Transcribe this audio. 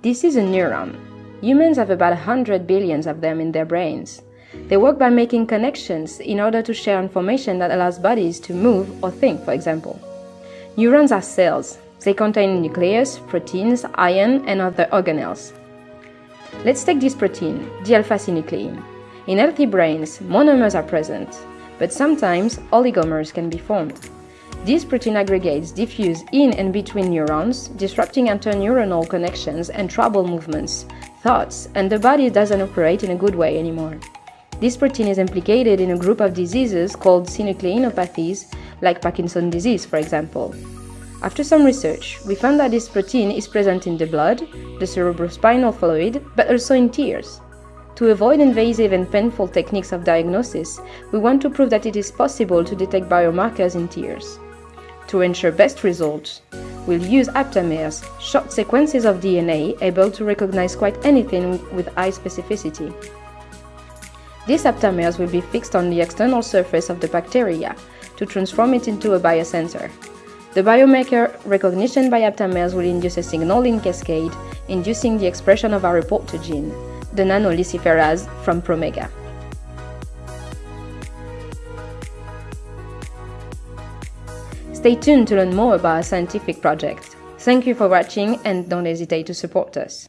This is a neuron. Humans have about 100 billions of them in their brains. They work by making connections in order to share information that allows bodies to move or think, for example. Neurons are cells. They contain nucleus, proteins, iron, and other organelles. Let's take this protein, the alpha-synuclein. In healthy brains, monomers are present, but sometimes oligomers can be formed. These protein aggregates diffuse in and between neurons, disrupting interneuronal connections and trouble movements, thoughts, and the body doesn't operate in a good way anymore. This protein is implicated in a group of diseases called synucleinopathies, like Parkinson's disease, for example. After some research, we found that this protein is present in the blood, the cerebrospinal fluid, but also in tears. To avoid invasive and painful techniques of diagnosis, we want to prove that it is possible to detect biomarkers in tears. To ensure best results, we'll use aptamers, short sequences of DNA able to recognize quite anything with high specificity. These aptamers will be fixed on the external surface of the bacteria to transform it into a biosensor. The biomarker recognition by aptamers will induce a signaling cascade, inducing the expression of our reporter gene, the nanoluciferase from Promega. Stay tuned to learn more about our scientific project. Thank you for watching and don't hesitate to support us.